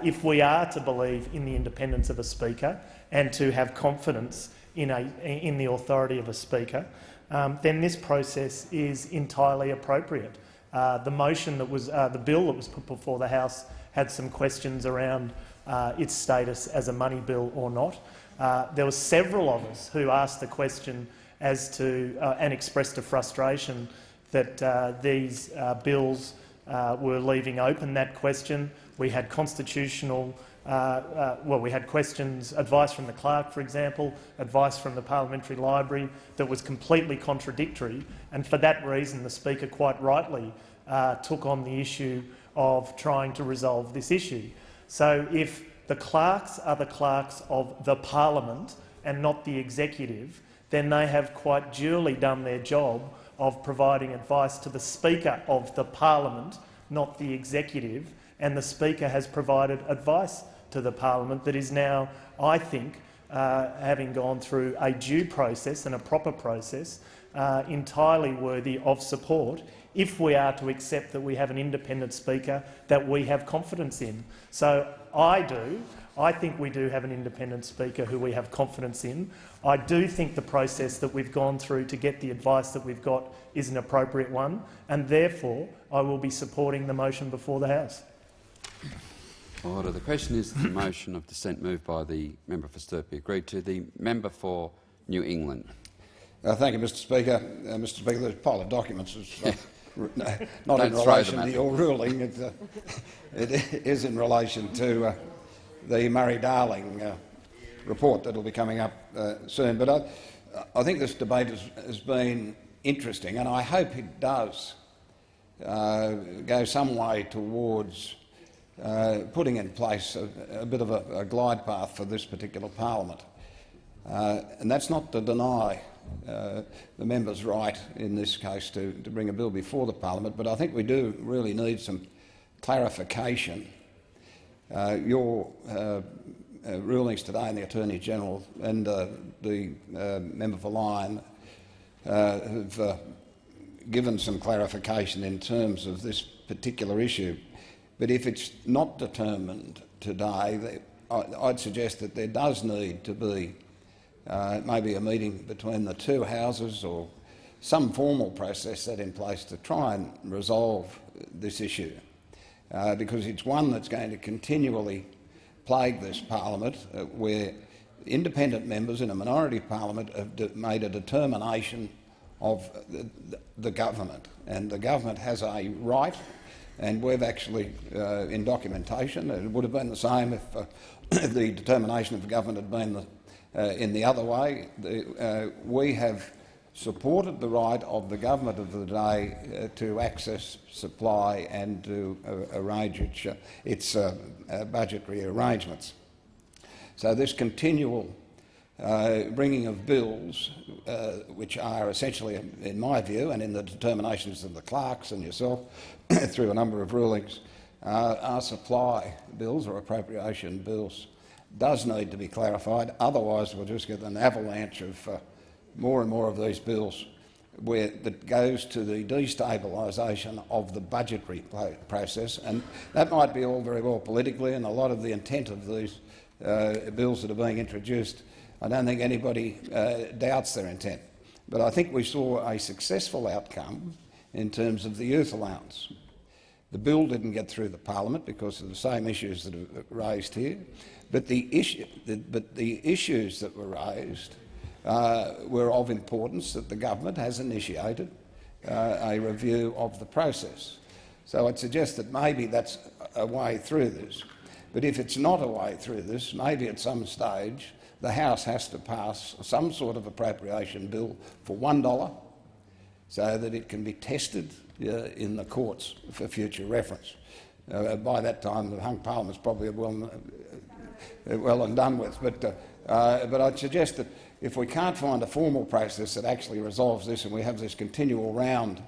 if we are to believe in the independence of a speaker and to have confidence in, a, in the authority of a speaker, um, then this process is entirely appropriate. Uh, the motion that was, uh, the bill that was put before the House had some questions around uh, its status as a money bill or not. Uh, there were several of us who asked the question as to uh, and expressed a frustration that uh, these bills were leaving open that question. We had constitutional uh, uh, well, we had questions, advice from the clerk, for example, advice from the parliamentary library that was completely contradictory, and for that reason the Speaker quite rightly uh, took on the issue of trying to resolve this issue. So if the clerks are the clerks of the parliament and not the executive, then they have quite duly done their job of providing advice to the Speaker of the parliament, not the executive, and the Speaker has provided advice to the parliament that is now, I think, uh, having gone through a due process and a proper process, uh, entirely worthy of support if we are to accept that we have an independent speaker that we have confidence in. So I do. I think we do have an independent speaker who we have confidence in. I do think the process that we've gone through to get the advice that we've got is an appropriate one, and therefore I will be supporting the motion before the House. Order. The question is the motion of dissent moved by the member for Sturt agreed to. The member for New England. Uh, thank you, Mr Speaker. Uh, Mr Speaker, there's a pile of documents. Uh, not in relation to your ruling. It, uh, it is in relation to uh, the Murray-Darling uh, report that will be coming up soon. But I, I, think this debate has, has, been interesting, and I hope it does go some way towards uh, putting in place a, a bit of a, a, glide path for this particular parliament. Uh, and that's not to deny uh, the member's right in this case to, to bring a bill before the parliament, but I think we do really need some clarification. Uh, your uh, rulings today in the Attorney-General and the member for Lyne have given some clarification in terms of this particular issue. But if it's not determined today, I'd suggest that there does need to be uh, maybe a meeting between the two houses or some formal process set in place to try and resolve this issue, uh, because it's one that's going to continually plague this parliament, uh, where independent members in a minority parliament have made a determination of the, the government, and the government has a right and we've actually, uh, in documentation, it would have been the same if, uh, the determination of the government had been the, uh, in the other way. The, uh, we have supported the right of the government of the day uh, to access supply and to uh, arrange its, uh, its uh, uh, budgetary arrangements. So this continual uh, bringing of bills, which are essentially, in my view, and in the determinations of the clerks and yourself, through a number of rulings, are supply bills or appropriation bills, does need to be clarified. Otherwise, we'll just get an avalanche of more and more of these bills where that goes to the destabilisation of the budgetary process. And that might be all very well politically, and a lot of the intent of these uh, bills that are being introduced, I don't think anybody uh, doubts their intent. But I think we saw a successful outcome in terms of the youth allowance. The bill didn't get through the parliament because of the same issues that are raised here, but the, issue, the, but the issues that were raised uh, were of importance that the government has initiated uh, a review of the process. So I'd suggest that maybe that's a way through this. But if it's not a way through this, maybe at some stage the House has to pass some sort of appropriation bill for $1 so that it can be tested uh, in the courts for future reference. Uh, by that time, the hung parliament's probably well, uh, well and done with. But, uh, uh, but I'd suggest that if we can't find a formal process that actually resolves this and we have this continual round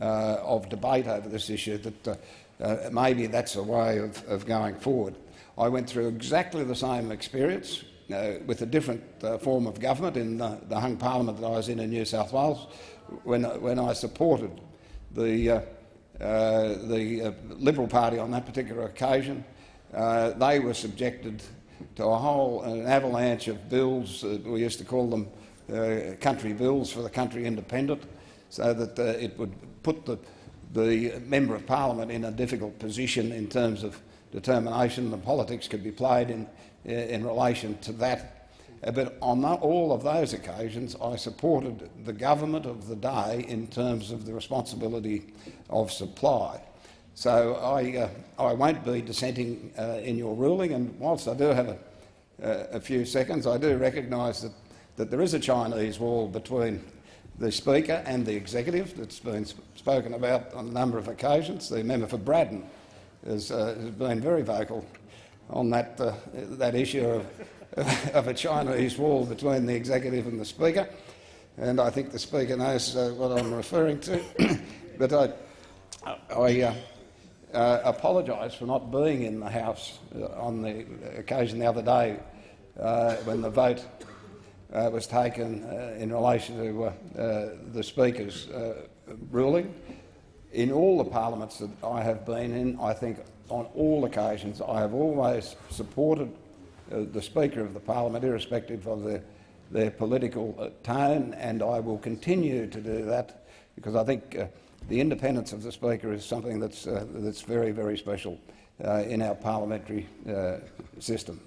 uh, of debate over this issue, that uh, uh, maybe that's a way of, of, going forward. I went through exactly the same experience uh, with a different uh, form of government in the, the, hung parliament that I was in in New South Wales when, when I supported the, the Liberal Party on that particular occasion. they were subjected to a whole an avalanche of bills. Uh, we used to call them uh, country bills for the country independent, so that uh, it would put the, the member of parliament in a difficult position in terms of determination. The politics could be played in, uh, in relation to that. Uh, but on all of those occasions, I supported the government of the day in terms of the responsibility of supply. So I, uh, I won't be dissenting uh, in your ruling, and whilst I do have a, uh, a few seconds, I do recognise that, that there is a Chinese wall between the Speaker and the Executive that's been sp spoken about on a number of occasions. The member for Braddon has, uh, has been very vocal on that, uh, that issue of, of a Chinese wall between the Executive and the Speaker, and I think the Speaker knows uh, what I'm referring to. but I, I uh, apologise for not being in the House uh, on the occasion the other day uh, when the vote uh, was taken uh, in relation to uh, the Speaker's ruling. In all the parliaments that I have been in, I think on all occasions I have always supported the Speaker of the Parliament, irrespective of their, their political tone, and I will continue to do that because I think the independence of the Speaker is something that's, uh, that's very, very special uh, in our parliamentary uh, system.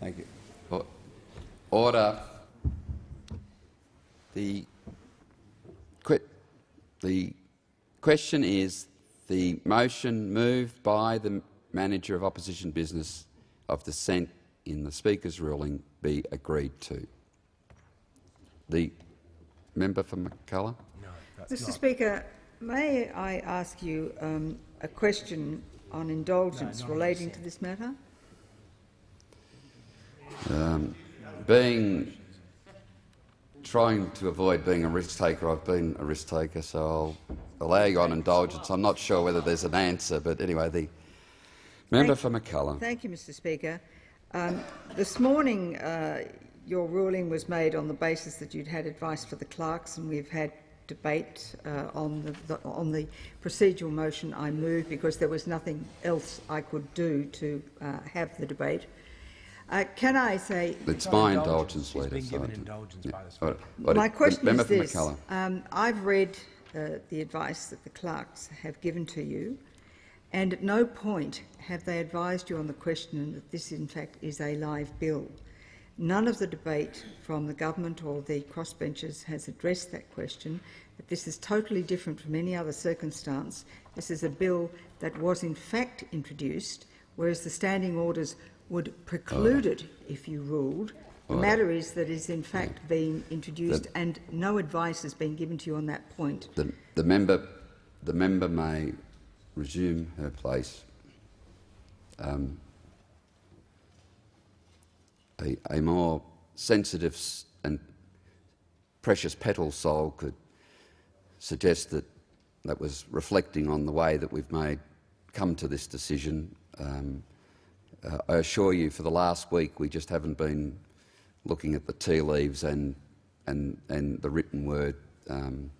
Thank you. Order. The, the question is the motion moved by the manager of opposition business of dissent in the Speaker's ruling be agreed to. The member for Mackellar. No, Mr. Not. Speaker, May I ask you um, a question on indulgence no, relating to this matter? Um, being trying to avoid being a risk taker, I've been a risk taker, so I'll allow you on indulgence. I'm not sure whether there's an answer, but anyway, the member thank, for Mackellar. Thank you, Mr. Speaker. Um, this morning, uh, your ruling was made on the basis that you'd had advice for the clerks, and we've had debate uh, on, the, the, on the procedural motion I moved because there was nothing else I could do to uh, have the debate. Uh, can I say... It's my indulgence, Leader. Been given indulgence yeah. by the Speaker. My question is this. Um, I've read uh, the advice that the clerks have given to you, and at no point have they advised you on the question that this, in fact, is a live bill. None of the debate from the government or the crossbenchers has addressed that question, but this is totally different from any other circumstance. This is a bill that was in fact introduced, whereas the standing orders would preclude it if you ruled, The Order. matter is that it is in fact being introduced and no advice has been given to you on that point. The, the member, the member may resume her place. Um, a, a more sensitive and precious petal soul could suggest that that was reflecting on the way that we've made come to this decision. Um, uh, I assure you, for the last week, we just haven't been looking at the tea leaves and and and the written word. Um,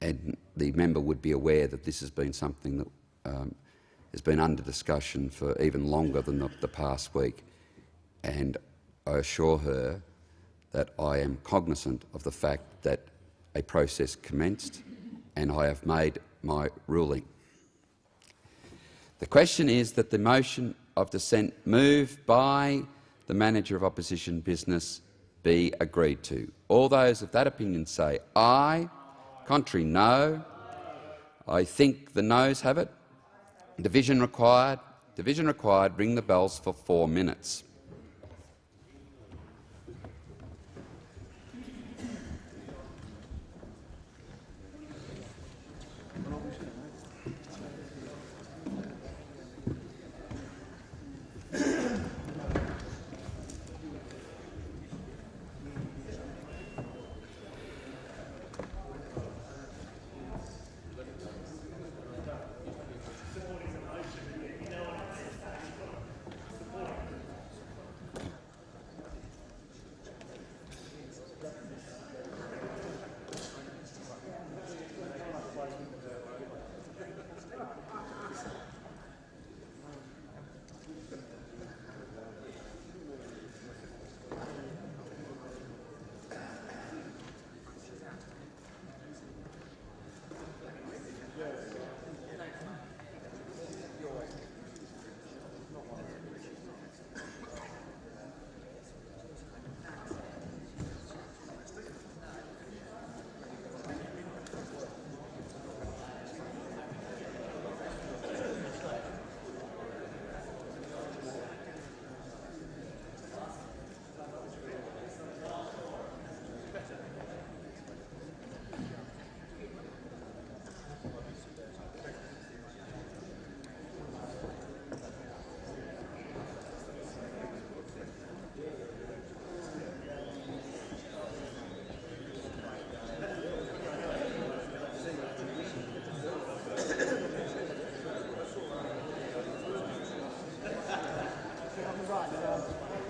and the member would be aware that this has been something that um, has been under discussion for even longer than the, the past week. And I assure her that I am cognizant of the fact that a process commenced and I have made my ruling. The question is that the motion of dissent moved by the manager of opposition business be agreed to. All those of that opinion say aye. Contrary, no. I think the noes have it. Division required. Division required. Ring the bells for four minutes.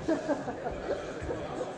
ハハハハ!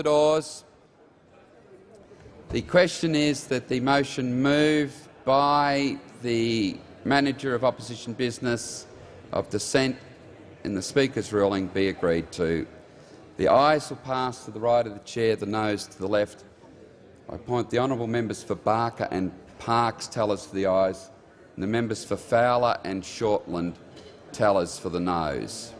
The doors. The question is that the motion move by the Manager of Opposition Business of dissent in the Speaker's ruling be agreed to. The ayes will pass to the right of the chair, the noes to the left. I appoint the honourable members for Barker and Parkes tellers for the ayes, and the members for Fowler and Shortland tellers for the noes.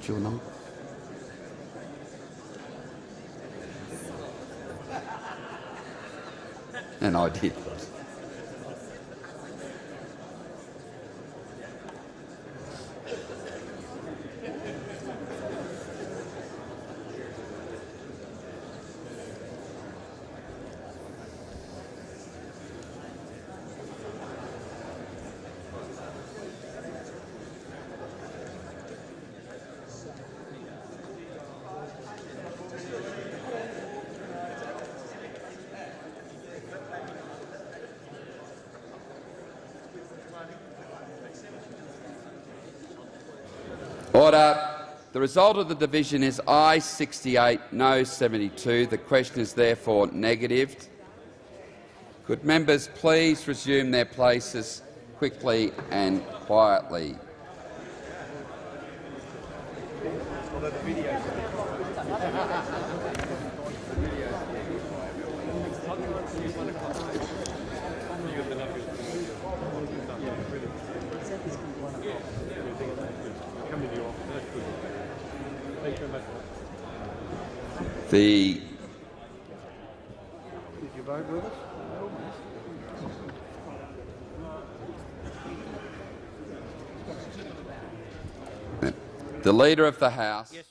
What's your And I did. Order. The result of the division is I 68, no 72. The question is therefore negatived. Could members please resume their places quickly and quietly? The The Leader of the House. Yes,